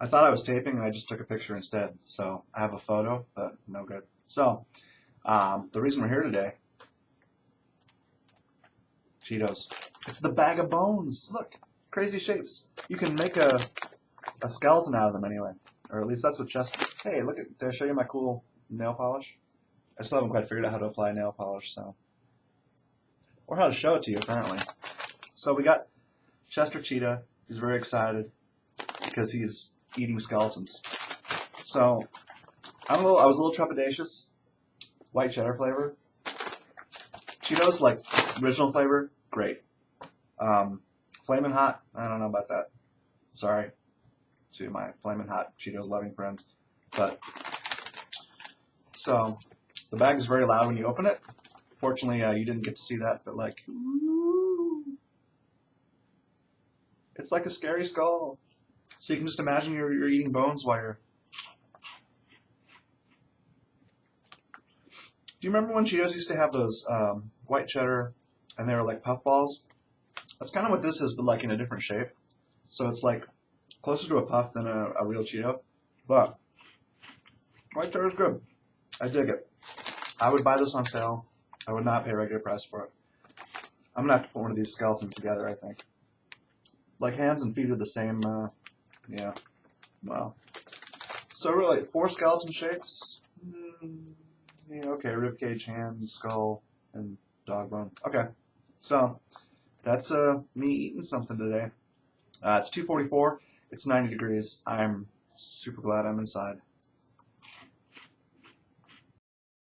I thought I was taping and I just took a picture instead. So I have a photo, but no good. So um, the reason we're here today, Cheetos. It's the bag of bones. Look, crazy shapes. You can make a a skeleton out of them anyway, or at least that's what Chester. Hey, look at. Did I show you my cool nail polish? I still haven't quite figured out how to apply nail polish, so or how to show it to you apparently. So we got Chester Cheetah. He's very excited because he's eating skeletons. So I'm a little. I was a little trepidatious. White cheddar flavor. Cheetos like original flavor, great. Um, flaming hot, I don't know about that. Sorry to my flaming hot Cheetos loving friends, but so the bag is very loud when you open it. Fortunately, uh, you didn't get to see that, but like, it's like a scary skull. So you can just imagine you're, you're eating bones while you're. Do you remember when Cheetos used to have those um, white cheddar and they were like puff balls? That's kind of what this is, but like in a different shape. So it's like closer to a puff than a, a real Cheeto. But white cheddar is good. I dig it. I would buy this on sale. I would not pay regular price for it. I'm gonna have to put one of these skeletons together. I think. Like hands and feet are the same. Uh, yeah. Well. So really, four skeleton shapes. Mm, yeah, okay. Rib cage, hand, skull, and dog bone. Okay. So that's uh me eating something today. Uh, it's 2:44. It's 90 degrees. I'm super glad I'm inside.